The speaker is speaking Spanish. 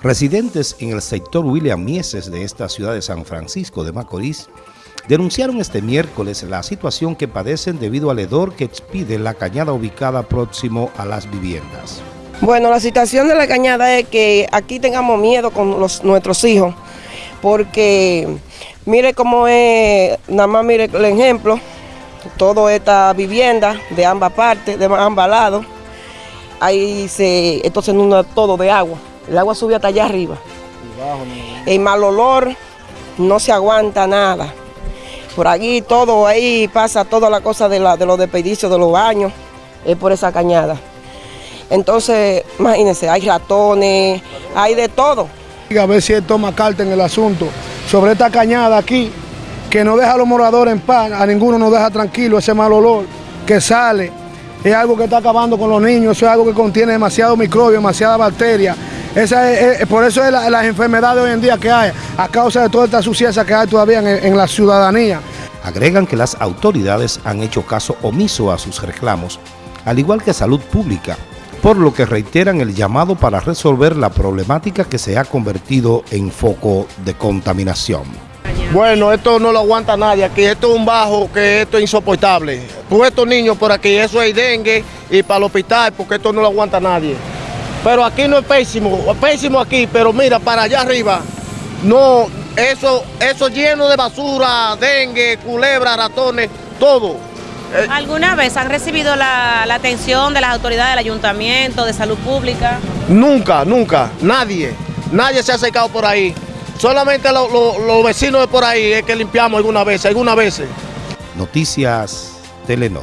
Residentes en el sector William Mieses de esta ciudad de San Francisco de Macorís denunciaron este miércoles la situación que padecen debido al hedor que expide la cañada ubicada próximo a las viviendas. Bueno, la situación de la cañada es que aquí tengamos miedo con los, nuestros hijos, porque mire cómo es, nada más mire el ejemplo, toda esta vivienda de ambas partes, de ambos lados, ahí se, esto se inunda todo de agua. El agua sube hasta allá arriba. El mal olor no se aguanta nada. Por aquí todo, ahí pasa toda la cosa de, de los desperdicios de los baños, es por esa cañada. Entonces, imagínense, hay ratones, hay de todo. A ver si él toma carta en el asunto sobre esta cañada aquí, que no deja a los moradores en paz, a ninguno nos deja tranquilo ese mal olor que sale. Es algo que está acabando con los niños, eso es algo que contiene demasiado microbio, demasiada bacteria esa es, por eso es las enfermedades hoy en día que hay, a causa de toda esta suciedad que hay todavía en, la ciudadanía. Agregan que las autoridades han hecho caso omiso a sus reclamos, al igual que salud pública, por lo que reiteran el llamado para resolver la problemática que se ha convertido en foco de contaminación. Bueno, esto no lo aguanta nadie aquí, esto es un bajo que esto es insoportable. Por estos niños por aquí, eso es dengue y para el hospital, porque esto no lo aguanta nadie. Pero aquí no es pésimo, es pésimo aquí, pero mira, para allá arriba, no, eso, eso lleno de basura, dengue, culebra, ratones, todo. Eh, ¿Alguna vez han recibido la, atención de las autoridades del ayuntamiento, de salud pública? Nunca, nunca, nadie, nadie se ha acercado por ahí. Solamente los vecinos de por ahí es que limpiamos alguna vez, alguna vez. Noticias Telenor.